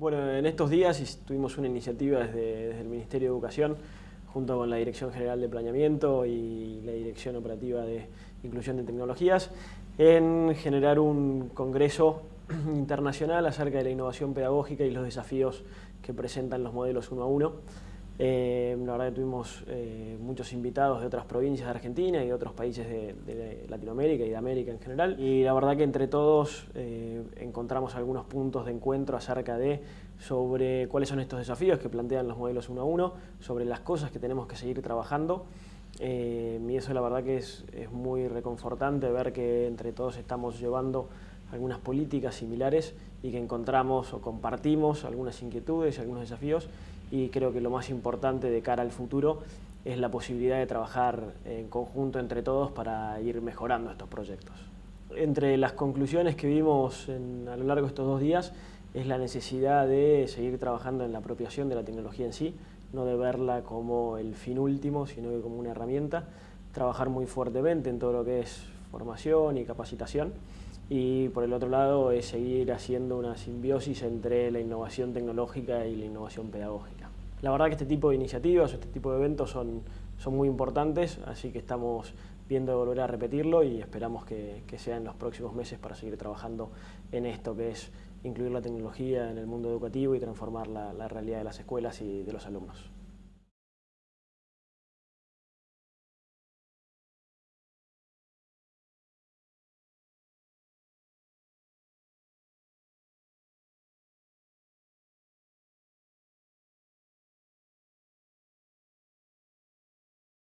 Bueno, en estos días tuvimos una iniciativa desde, el Ministerio de Educación junto con la Dirección General de Planeamiento y la Dirección Operativa de Inclusión de Tecnologías en generar un congreso internacional acerca de la innovación pedagógica y los desafíos que presentan los modelos uno a uno. Eh, la verdad que tuvimos eh, muchos invitados de otras provincias de Argentina y de otros países de, Latinoamérica y de América en general. Y la verdad que entre todos eh, encontramos algunos puntos de encuentro acerca de sobre cuáles son estos desafíos que plantean los modelos uno a uno, sobre las cosas que tenemos que seguir trabajando. y eso la verdad que es, es muy reconfortante ver que entre todos estamos llevando algunas políticas similares y que encontramos o compartimos algunas inquietudes y algunos desafíos. Y creo que lo más importante de cara al futuro es la posibilidad de trabajar en conjunto entre todos para ir mejorando estos proyectos. Entre las conclusiones que vimos a lo largo de estos dos días es la necesidad de seguir trabajando en la apropiación de la tecnología en sí, no de verla como el fin último, sino como una herramienta, trabajar muy fuertemente en todo lo que es formación y capacitación y por el otro lado es seguir haciendo una simbiosis entre la innovación tecnológica y la innovación pedagógica. La verdad que este tipo de iniciativas, este tipo de eventos son, son muy importantes, así que estamos viendo volver a repetirlo y esperamos que, que sea en los próximos meses para seguir trabajando en esto que es incluir la tecnología en el mundo educativo y transformar la realidad de las escuelas y de los alumnos.